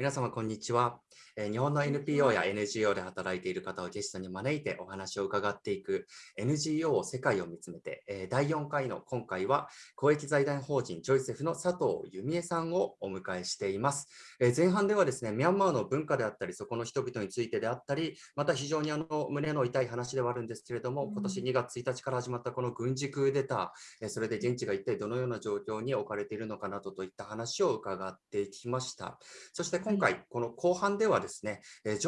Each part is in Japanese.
皆様、こんにちは。日本の NPO や NGO で働いている方をゲストに招いてお話を伺っていく NGO 世界を見つめて第4回の今回は公益財団法人ジョイセフの佐藤由美恵さんをお迎えしています。前半ではですね、ミャンマーの文化であったり、そこの人々についてであったり、また非常にあの胸の痛い話ではあるんですけれども、今年2月1日から始まったこの軍事クーデター、それで現地が一体どのような状況に置かれているのかなどといった話を伺ってきました。そして今回、この後半ではですね、ジ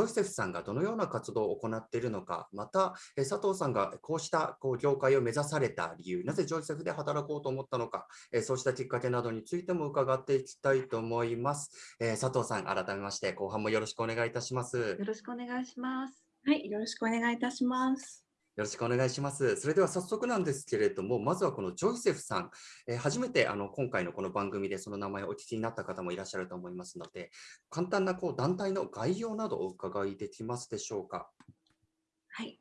ョイセフさんがどのような活動を行っているのか、また佐藤さんがこうしたこう業界を目指された理由、なぜジョイセフで働こうと思ったのか、そうしたきっかけなどについても伺っていきたいと思います。佐藤さん、改めまして後半もよろしくお願いいたします。よろしくお願いします。はい、よろしくお願いいたします。よろしくお願いします。それでは早速なんですけれども、まずはこのジョイセフさん、えー、初めてあの今回のこの番組でその名前をお聞きになった方もいらっしゃると思いますので、簡単なこう団体の概要などお伺いできますでしょうか？はい。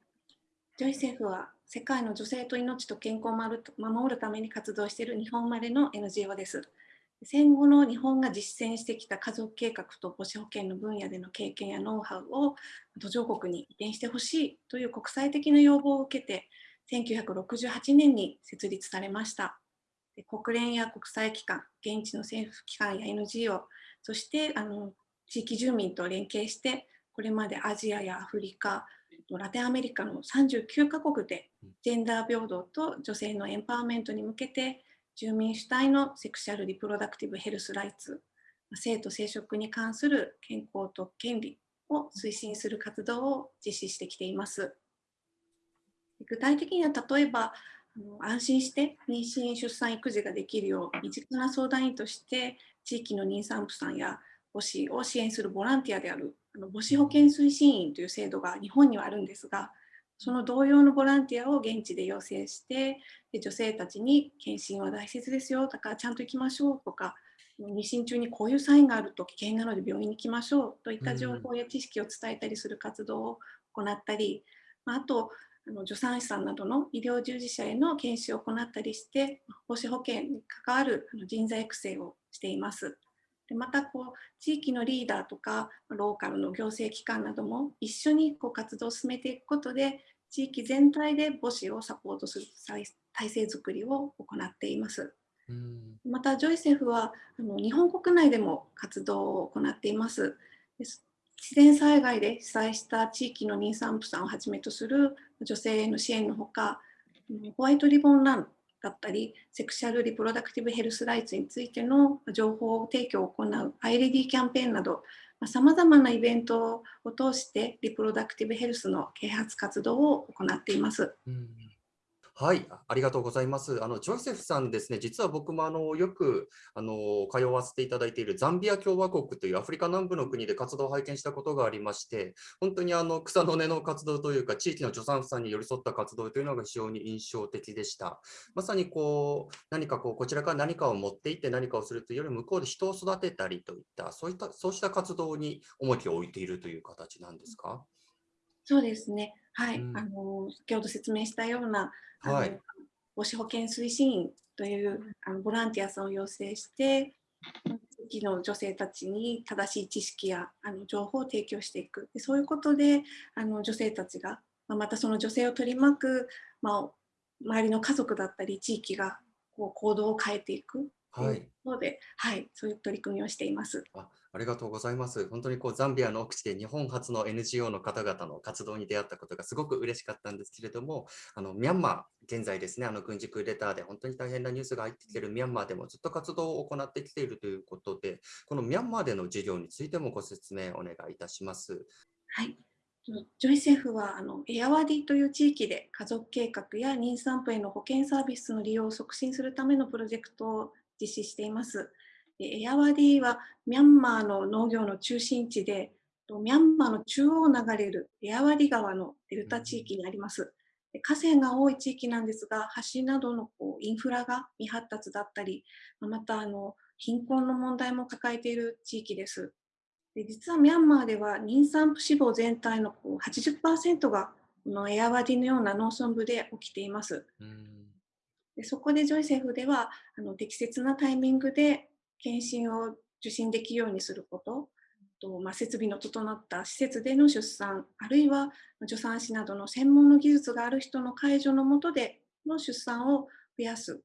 ジョイセフは世界の女性と命と健康を守るために活動している日本生まれの NGO です。戦後の日本が実践してきた家族計画と母子保険の分野での経験やノウハウを途上国に移転してほしいという国際的な要望を受けて1968年に設立されました。で国連や国際機関現地の政府機関や NGO そしてあの地域住民と連携してこれまでアジアやアフリカラテンアメリカの39カ国でジェンダー平等と女性のエンパワーメントに向けて住民主体のセクシャル・リプロダクティブ・ヘルス・ライツ、性と生殖に関する健康と権利を推進する活動を実施してきています。具体的には例えば、安心して妊娠・出産・育児ができるよう身近な相談員として地域の妊産婦さんや母子を支援するボランティアである母子保健推進員という制度が日本にはあるんですがその同様のボランティアを現地で要請してで女性たちに検診は大切ですよだからちゃんと行きましょうとか妊娠中にこういうサインがあると危険なので病院に行きましょうといった情報や知識を伝えたりする活動を行ったり、あとあの助産師さんなどの医療従事者への研修を行ったりして母子保険に関わる人材育成をしています。でまたこう地域のリーダーとかローカルの行政機関なども一緒にこう活動を進めていくことで地域全体で母子をサポートする体制づくりを行っています。またジョイセフはあの日本国内でも活動を行っています。自然災害で被災した地域の妊産婦さんをはじめとする女性への支援のほかホワイトリボンランだったりセクシャル・リプロダクティブ・ヘルス・ライツについての情報提供を行う IRED キャンペーンなどさまざまなイベントを通してリプロダクティブヘルスの啓発活動を行っています。うんはい、ありがとうございます。あのジョセフさんですね、実は僕もあのよくあの通わせていただいているザンビア共和国というアフリカ南部の国で活動を拝見したことがありまして、本当にあの草の根の活動というか、地域の助産婦さんに寄り添った活動というのが非常に印象的でした。まさにこう何かこうこちらから何かを持っていって何かをするというより向こうで人を育てたりといったそういったそうした活動に重きを置いているという形なんですか？そうですね。はい、うん、あの先ほど説明したようなはい、母子保健推進員というあのボランティアさんを養成して地域の女性たちに正しい知識やあの情報を提供していく。でそういうことであの女性たちが、まあ、またその女性を取り巻く、まあ、周りの家族だったり地域がこう行動を変えていくというので、はい、はい、そういう取り組みをしています。あありがとうございます。本当にこうザンビアの奥地で日本初の NGO の方々の活動に出会ったことがすごく嬉しかったんですけれども、あのミャンマー、現在ですね、あの軍事クーデターで本当に大変なニュースが入ってきているミャンマーでもずっと活動を行ってきているということで、このミャンマーでの事業についてもご説明お願いいたします。はい。ジョイセフはあのエアワディという地域で家族計画や妊産婦への保険サービスの利用を促進するためのプロジェクトを実施しています。エアワディはミャンマーの農業の中心地で、ミャンマーの中央を流れるエアワディ川のデルタ地域にあります。河川が多い地域なんですが、橋などのこうインフラが未発達だったり、またあの貧困の問題も抱えている地域です。で実はミャンマーでは妊産婦死亡全体のこう80%がこのエアワディのような農村部で起きています。でそこでジョイセフではあの適切なタイミングで検診を受診できるようにすること、とまあ、設備の整った施設での出産、あるいは助産師などの専門の技術がある人の介助のもとでの出産を増やす。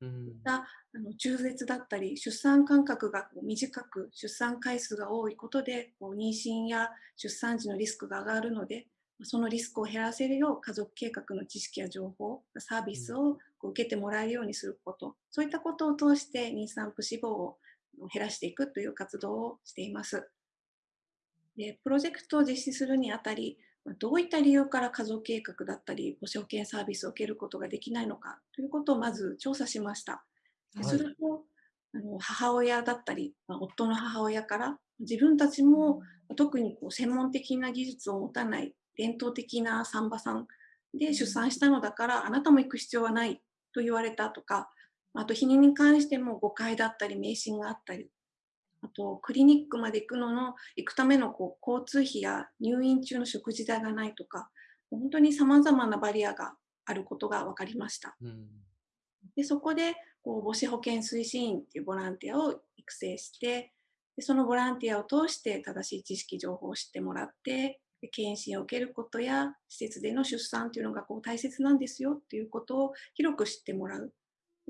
うんあの中絶だったり、出産間隔がこう短く、出産回数が多いことで、こう妊娠や出産時のリスクが上がるので、そのリスクを減らせるよう家族計画の知識や情報、サービスをこう受けてもらえるようにすること、そういったことを通して妊産婦死亡を減らしていくという活動をしています。でプロジェクトを実施するにあたり、まあどういった理由から家族計画だったり、母子保険サービスを受けることができないのかということをまず調査しました。ではいすると、あの母親だったり、まあ夫の母親から自分たちも特にこう専門的な技術を持たない伝統的な産婆さんで出産したのだからあなたも行く必要はないと言われたとかあと避妊に関しても誤解だったり迷信があったりあとクリニックまで行くのの行くためのこう交通費や入院中の食事代がないとか本当にさまざまなバリアがあることが分かりました。うんでそこでこう母子保健推進員っていうボランティアを育成してでそのボランティアを通して正しい知識情報を知ってもらってで検診を受けることや施設での出産というのがこう大切なんですよっていうことを広く知ってもらう。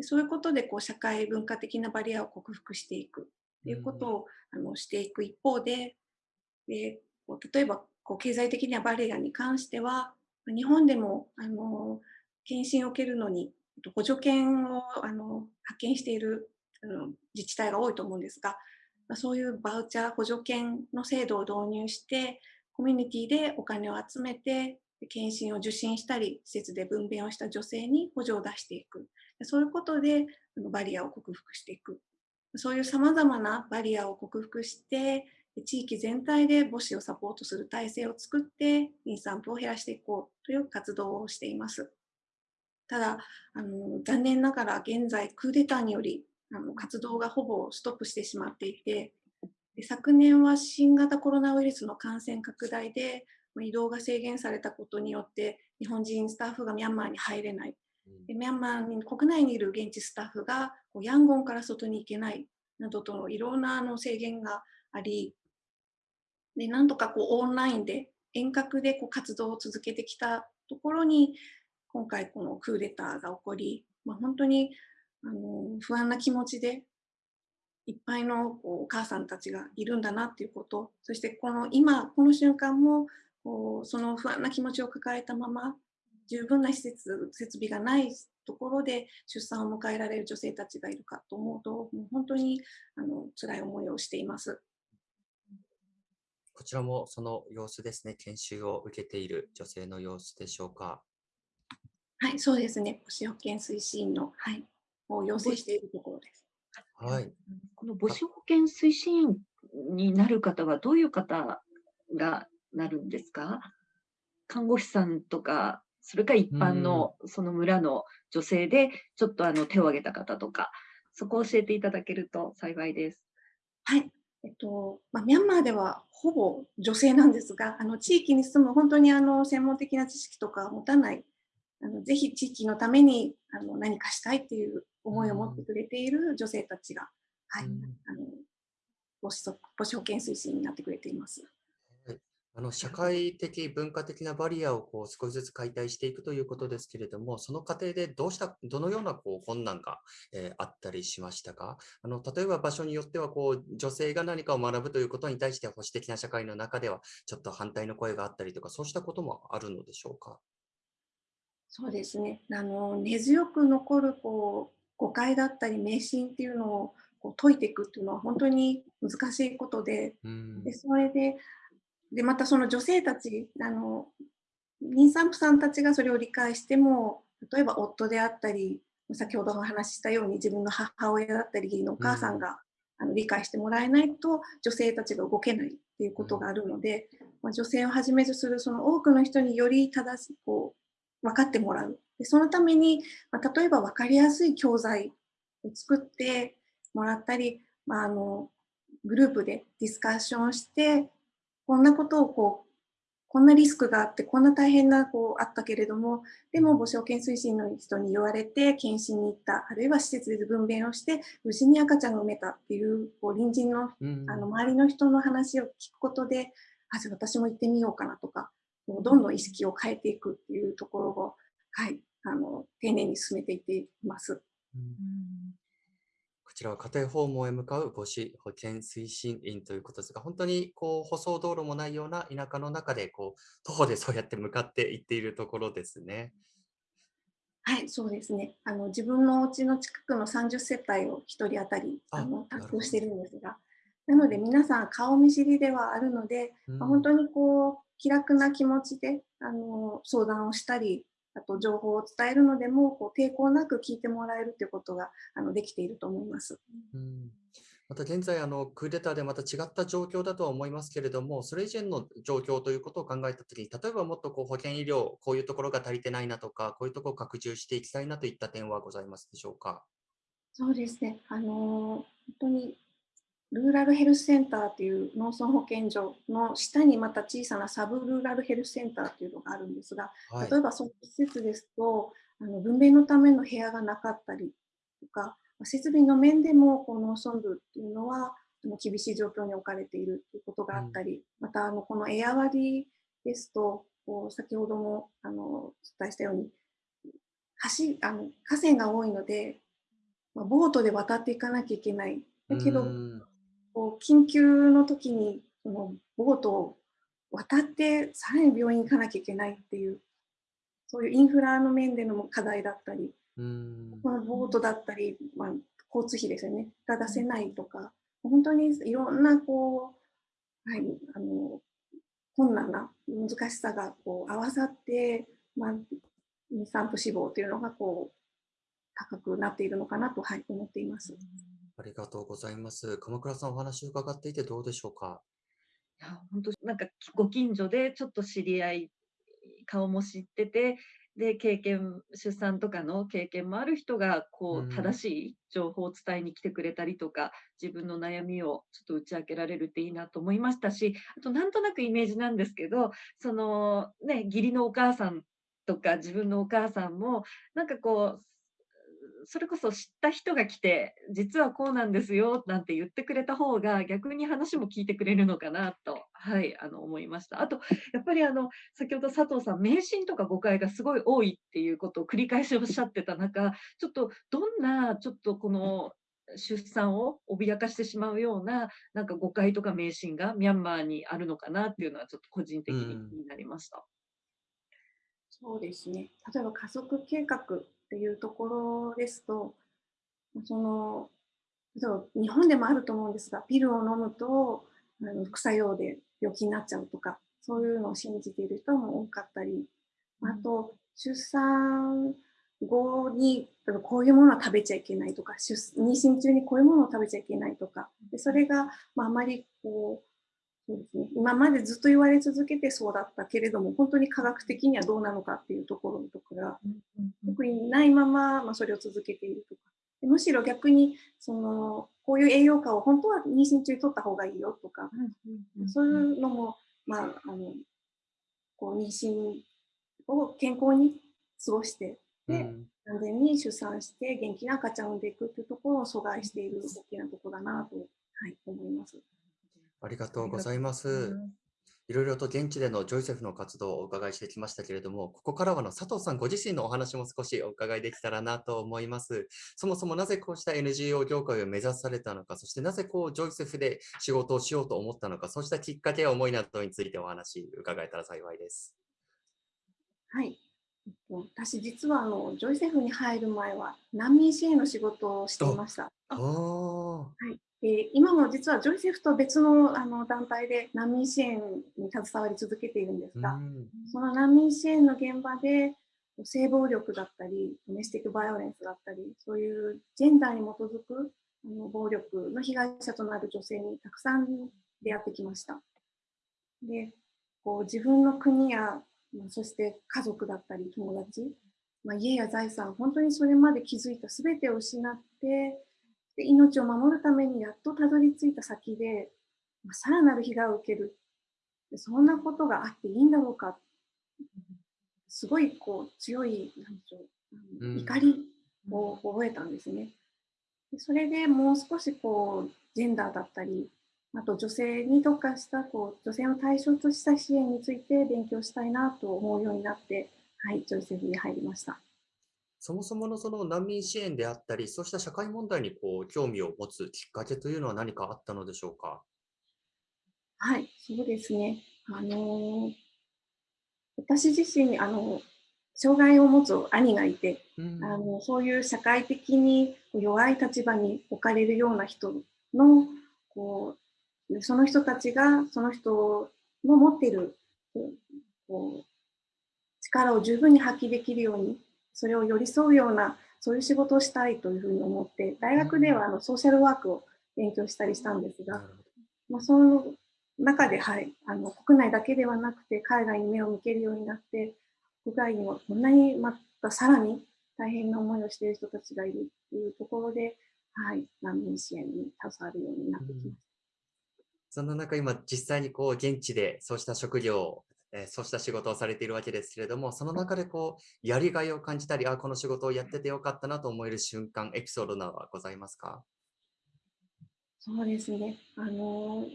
そういうことでこう社会文化的なバリアを克服していく。ということを、あのしていく一方でで例えばこう経済的なバリアに関しては日本でもあの検診を受けるのに補助犬をあの派遣しているあの自治体が多いと思うんですが、そういうバウチャー補助犬の制度を導入して、コミュニティでお金を集めて、検診を受診したり、施設で分娩をした女性に補助を出していく。そういうことでバリアを克服していく。そういうさまざまなバリアを克服して、地域全体で母子をサポートする体制を作って、妊産婦を減らしていこうという活動をしています。ただ、あの残念ながら現在クーデターによりあの活動がほぼストップしてしまっていて昨年は新型コロナウイルスの感染拡大でまあ移動が制限されたことによって日本人スタッフがミャンマーに入れない。でミャンマーに国内にいる現地スタッフがこうヤンゴンから外に行けないなどとのいろんなあの制限がありでなんとかこうオンラインで遠隔でこう活動を続けてきたところに今回このクーデターが起こり、まあ、本当にあの不安な気持ちでいっぱいのこうお母さんたちがいるんだなっていうことそしてこの今この瞬間もこうその不安な気持ちを抱えたまま十分な施設設備がないところで出産を迎えられる女性たちがいるかと思うともう本当にあの辛い思いをしています。こちらもその様子ですね。研修を受けている女性の様子でしょうか。はい、そうですね。母子保健推進員の、はい、を要請しているところです。はい。この母子保健推進員になる方はどういう方がなるんですか？看護師さんとか、それから一般のその村の女性でちょっとあの手を挙げた方とか、そこを教えていただけると幸いです。はい。えっとまあ、ミャンマーではほぼ女性なんですが、あの地域に住む本当にあの専門的な知識とか持たない、あのぜひ地域のためにあの何かしたいっていう思いを持ってくれている女性たちが、はい、うんあの母子そ母子保健推進になってくれています。あの社会的、文化的なバリアをこう少しずつ解体していくということですけれども、その過程でどうした、どのようなこう困難が、えーあったりしましたか？あの例えば場所によってはこう女性が何かを学ぶということに対して保守的な社会の中ではちょっと反対の声があったりとか、そうしたこともあるのでしょうか？そうですね。あの根強く残るこう誤解だったり迷信っていうのをこう解いていくっていうのは本当に難しいことで、うん。でそれででまたその女性たちあの妊産婦さんたちがそれを理解しても例えば夫であったり先ほどお話ししたように自分の母親だったり義理のお母さんが、あの理解してもらえないと女性たちが動けないっていうことがあるので、まあ、女性をはじめとするその多くの人により正しくこう分かってもらう。でそのために、まあ、例えば分かりやすい教材を作ってもらったり、まあ、あのグループでディスカッションしてこんなことをこうこんなリスクがあって、こんな大変なこうあったけれども、でも母子保健推進の人に言われて、検診に行った、あるいは施設で分娩をして、無事に赤ちゃんが産めたっていう、こう隣人のうん。あの周りの人の話を聞くことで、あ、じゃあ私も行ってみようかなとか、こうどんどん意識を変えていくっていうところを、はい、あの丁寧に進めていっています。うんこちらは家庭訪問へ向かう母子保健推進員ということですが、本当にこう舗装道路もないような田舎の中でこう徒歩でそうやって向かっていっているところですね。はい、そうですね。あの自分のお家の近くの30世帯を1人当たりああの担当してるんですが、なので皆さん顔見知りではあるので、うんまあ本当にこう気楽な気持ちであの相談をしたり、あと情報を伝えるのでもこう抵抗なく聞いてもらえるということがあのできていると思います。うんまた現在あの、クーデターでまた違った状況だとは思いますけれども、それ以前の状況ということを考えたときに、例えばもっとこう保健医療、こういうところが足りてないなとか、こういうところを拡充していきたいなといった点はございますでしょうか？そうですね。あの本当にルーラルヘルスセンターという農村保健所の下にまた小さなサブルーラルヘルスセンターというのがあるんですが、はい例えばその施設ですと、あの分娩のための部屋がなかったりとか、設備の面でもこの農村部っていうのはあの厳しい状況に置かれているということがあったり、またあのこのエア割りですと、こう先ほどもあのお伝えしたように、橋あの河川が多いので、まあ、ボートで渡っていかなきゃいけない。だけど、うんこう緊急の時にそのボートを渡ってさらに病院に行かなきゃいけないっていう、そういうインフラの面での課題だったり、うんまあ、ボートだったり、まあ、交通費ですよね、が出せないとか、本当にいろんなこう、はい、あの困難な難しさがこう合わさって、まあ、産婦死亡というのがこう高くなっているのかなと、はい、思っています。ありがとうございます。鎌倉さんお話を伺っていてどうでしょうか？いや本当なんかご近所でちょっと知り合い顔も知っててで経験出産とかの経験もある人がこう正しい情報を伝えに来てくれたりとか、自分の悩みをちょっと打ち明けられるっていいなと思いましたしあとなんとなくイメージなんですけどそのね義理のお母さんとか自分のお母さんもなんかこうそれこそ知った人が来て実はこうなんですよなんて言ってくれた方が逆に話も聞いてくれるのかなと、はい、あの思いました。あとやっぱりあの先ほど佐藤さん迷信とか誤解がすごい多いっていうことを繰り返しおっしゃってた中ちょっとどんなちょっとこの出産を脅かしてしまうようななんか誤解とか迷信がミャンマーにあるのかなっていうのはちょっと個人的にうん気になりました。そうですね。例えば家族計画っていうところですと、その日本でもあると思うんですが、ピルを飲むとあの副作用で病気になっちゃうとか、そういうのを信じている人も多かったり、あと出産後にこういうものは食べちゃいけないとか、出妊娠中にこういうものを食べちゃいけないとか、でそれが、まあ、あまりこうそうですね、今までずっと言われ続けてそうだったけれども、本当に科学的にはどうなのかっていうところとかが、特にないまま、まあ、それを続けているとか、でむしろ逆にその、こういう栄養価を本当は妊娠中に取った方がいいよとか、そういうのも、まあ、あのこう妊娠を健康に過ごして、でうん。安全に出産して元気な赤ちゃんを産んでいくっていうところを阻害している大きなところだなと、はい、思います。ありがとうございます。いろいろと現地でのジョイセフの活動をお伺いしてきましたけれども、ここからはあの佐藤さんご自身のお話も少しお伺いできたらなと思います。そもそもなぜこうした NGO 業界を目指されたのか、そしてなぜこうジョイセフで仕事をしようと思ったのか、そうしたきっかけや思いなどについてお話伺えたら幸いです。はい。えっと私、実はあのジョイセフに入る前は難民支援の仕事をしていました。あおーで今も実はジョイセフと別のあの団体で難民支援に携わり続けているんですが、うんその難民支援の現場で性暴力だったり、ドメスティックバイオレンスだったり、そういうジェンダーに基づくあの暴力の被害者となる女性にたくさん出会ってきました。で、こう自分の国や、まあそして家族だったり友達、まあ、家や財産、本当にそれまで築いた全てを失って、で命を守るためにやっとたどり着いた先で、まあ、さらなる被害を受けるでそんなことがあっていいんだろうかすごいこう強いなんでしょう怒りを覚えたんですね。でそれでもう少しこうジェンダーだったりあと女性に特化したこう女性を対象とした支援について勉強したいなと思うようになって、はい、ジョイセフに入りました。そもそものその難民支援であったり、そうした社会問題にこう興味を持つきっかけというのは何かあったのでしょうか？はい、そうですね。あのー私自身あの障害を持つ兄がいて、うんあのそういう社会的に弱い立場に置かれるような人のこうその人たちがその人の持っているこう力を十分に発揮できるようにそれを寄り添うようなそういう仕事をしたいというふうに思って大学ではあのソーシャルワークを勉強したりしたんですがまあ、その中で、はい、あの国内だけではなくて海外に目を向けるようになって国外にもこんなにまたさらに大変な思いをしている人たちがいるというところで、はい、難民支援に携わるようになってきました。そんな中、今、実際にこう現地でそうした職業を、えーそうした仕事をされているわけですけれども、その中でこうやりがいを感じたり、あ、この仕事をやっててよかったなと思える瞬間、エピソードなどはございますか？そうですね。あのー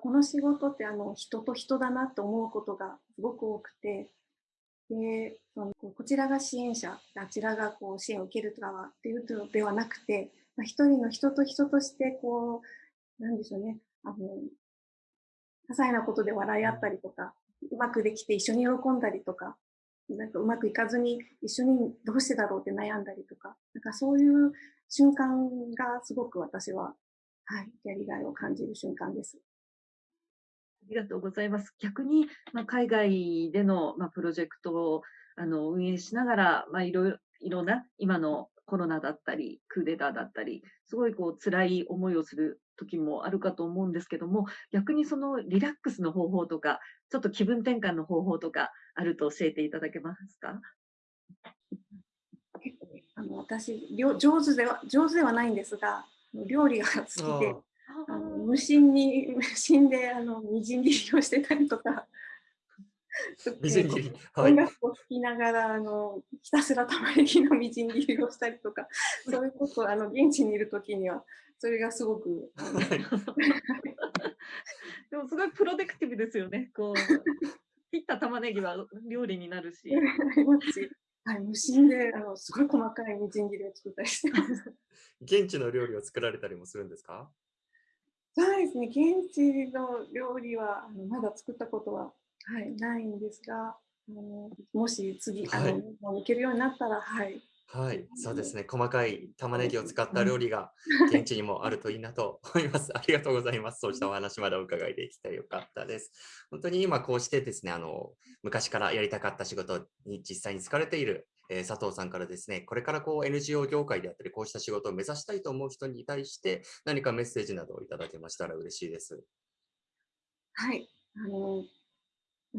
この仕事ってあの人と人だなと思うことがすごく多くて、でそのこちらが支援者、あちらがこう支援を受ける側っていうのではなくて、まあ、一人の人と人としてこう、なんでしょうね、あの、些細なことで笑い合ったりとか、うまくできて一緒に喜んだりとか、なんかうまくいかずに一緒にどうしてだろうって悩んだりとか、なんかそういう瞬間がすごく私は、はい、やりがいを感じる瞬間です。ありがとうございます。逆に、まあ、海外での、まあ、プロジェクトをあの運営しながら、まあ、いろいろいろんな今のコロナだったり、クーデターだったり、すごいこう辛い思いをする時もあるかと思うんですけども、逆にそのリラックスの方法とか、ちょっと気分転換の方法とかあると教えていただけますか？結構ねあの私料上手では上手ではないんですが料理が好きであの無心に無心であのみじん切りをしてたりとかみじん切り。はい音。楽を聴きながらあのひたすら玉ねぎのみじん切りをしたりとか そういうことをあの現地にいる時にはそれがすごく でもすごいプロテクティブですよね。こう切った玉ねぎは料理になるしはい、無心であのすごい細かいみじん切りを作ったりしてます。現地の料理を作られたりもするんですか？そうですね、現地の料理はあのまだ作ったことは、はい、ないんですが、あのもし次、あのはいもう行けるようになったら、はい、はい、そうですね。細かい玉ねぎを使った料理が現地にもあるといいなと思います。ありがとうございます。そうしたお話までお伺いできてよかったです。本当に今こうしてですね、あの、昔からやりたかった仕事に実際に疲れている、えー佐藤さんからですね、これからこう NGO 業界であったり、こうした仕事を目指したいと思う人に対して何かメッセージなどをいただけましたら嬉しいです。はい、あの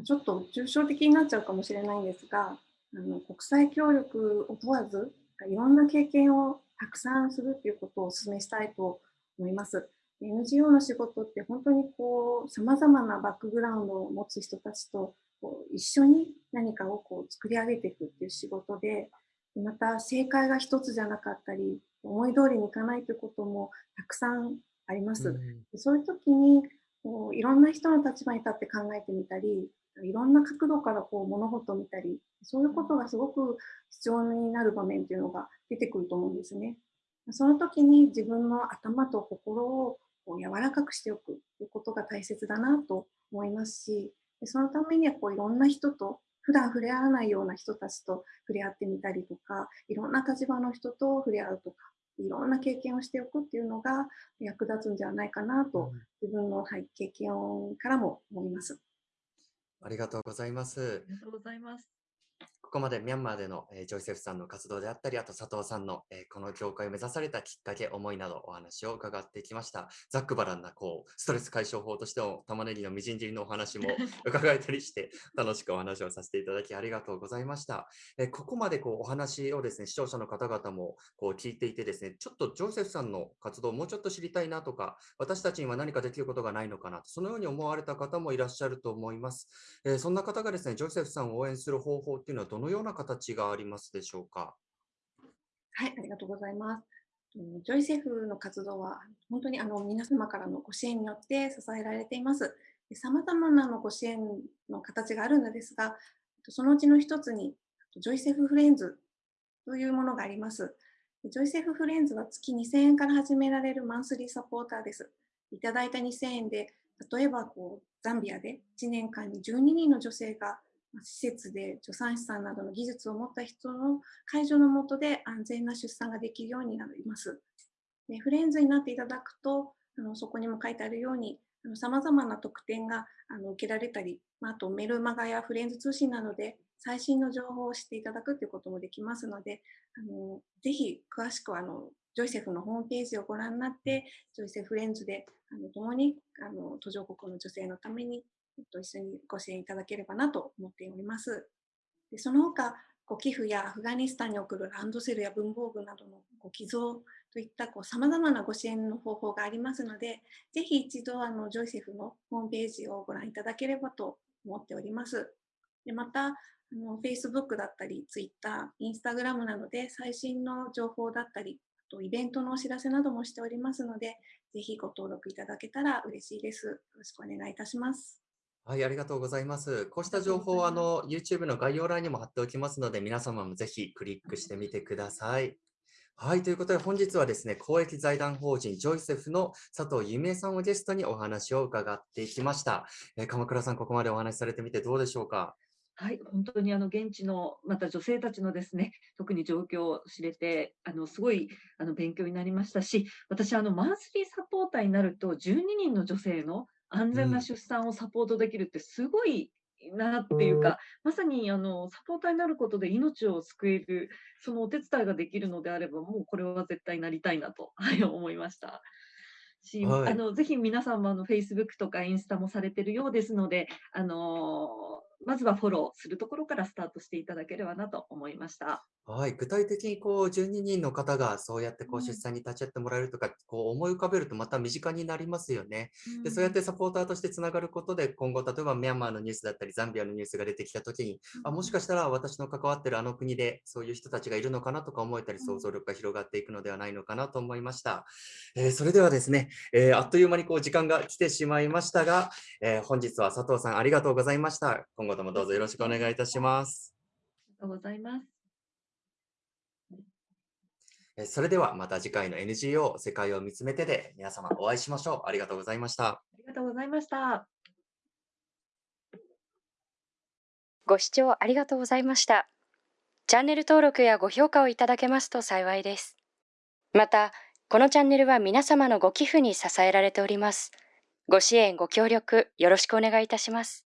ちょっと抽象的になっちゃうかもしれないんですが、あの国際協力を問わず、いろんな経験をたくさんするということをお勧めしたいと思います。NGO の仕事って本当にこう様々なバックグラウンドを持つ人たちとこう一緒に何かをこう作り上げていくっていう仕事で、また正解が一つじゃなかったり、思い通りにいかないということもたくさんあります。でそういう時にこういろんな人の立場に立って考えてみたり、いろんな角度からこう物事を見たり、そういうことがすごく必要になる場面っていうのが出てくると思うんですね。その時に自分の頭と心をこう柔らかくしておくということが大切だなと思いますし、でそのためにはこういろんな人と、普段触れ合わないような人たちと触れ合ってみたりとか、いろんな立場の人と触れ合うとか、いろんな経験をしておくっていうのが役立つんじゃないかなと、自分の、はい、経験からも思います。ありがとうございます。ありがとうございます。ここまでミャンマーでの、えー、ジョイセフさんの活動であったり、あと佐藤さんの、えー、この業界を目指されたきっかけ、思いなどお話を伺ってきました。ざっくばらんなこうストレス解消法としての玉ねぎのみじん切りのお話も 伺えたりして、楽しくお話をさせていただきありがとうございました。えー、ここまでこうお話をですね、視聴者の方々もこう聞いていてですね、ちょっとジョイセフさんの活動をもうちょっと知りたいなとか、私たちには何かできることがないのかな、そのように思われた方もいらっしゃると思います。えー、そんな方がですね、ジョイセフさんを応援する方法っていうのはどのような形がありますでしょうか？はい、ありがとうございます。ジョイセフの活動は本当にあの皆様からのご支援によって支えられています。さまざまなのご支援の形があるのですが、そのうちの一つに、ジョイセフフレンズというものがあります。ジョイセフフレンズは月2000円から始められるマンスリーサポーターです。いただいた2000円で、例えばこうザンビアで1年間に12人の女性が施設で助産師さんなどの技術を持った人の介助のもとで安全な出産ができるようになります。でフレンズになっていただくと、あのそこにも書いてあるように、さまざまな特典があの受けられたり、あとメルマガやフレンズ通信などで最新の情報を知っていただくということもできますので、あのぜひ詳しくはあのジョイセフのホームページをご覧になって、ジョイセフフレンズであの共にあの途上国の女性のためにっと一緒にご支援いただければなと思っております。でその他、ご寄付やアフガニスタンに送るランドセルや文房具などのご寄贈といったさまざまなご支援の方法がありますので、ぜひ一度あのジョイセフのホームページをご覧いただければと思っております。でまた、あの Facebook だったり、Twitter、Instagram などで最新の情報だったり、あとイベントのお知らせなどもしておりますので、ぜひご登録いただけたら嬉しいです。よろしくお願いいたします。はい、ありがとうございます。こうした情報はあの YouTube の概要欄にも貼っておきますので、皆様もぜひクリックしてみてください。はい、ということで本日はですね、公益財団法人ジョイセフの佐藤由美恵さんをゲストにお話を伺っていきました。えー、鎌倉さん、ここまでお話しされてみてどうでしょうか？はい、本当にあの現地のまた女性たちのですね、特に状況を知れて、あのすごいあの勉強になりましたし、私あのマンスリーサポーターになると12人の女性の安全な出産をサポートできるってすごいなっていうか、まさにあのサポーターになることで命を救える、そのお手伝いができるのであれば、もうこれは絶対なりたいなと、はい、思いました。し、はい、あのぜひ皆さんもあの Facebook とかインスタもされてるようですので、あのまずはフォローするところからスタートしていただければなと思いました。はい、具体的にこう12人の方がそうやってこう出産に立ち会ってもらえるとか、こう思い浮かべるとまた身近になりますよね。でそうやってサポーターとしてつながることで今後例えばミャンマーのニュースだったりザンビアのニュースが出てきた時に、あもしかしたら私の関わってるあの国でそういう人たちがいるのかなとか思えたり想像力が広がっていくのではないのかなと思いました。えー、それではですね、えー、あっという間にこう時間が来てしまいましたが、えー、本日は佐藤さんありがとうございました。今後ともどうぞよろしくお願いいたします。ありがとうございます。それではまた次回の NGO 世界を見つめてで皆様お会いしましょう。ありがとうございました。ありがとうございました。ご視聴ありがとうございました。チャンネル登録やご評価をいただけますと幸いです。また、このチャンネルは皆様のご寄付に支えられております。ご支援、ご協力よろしくお願いいたします。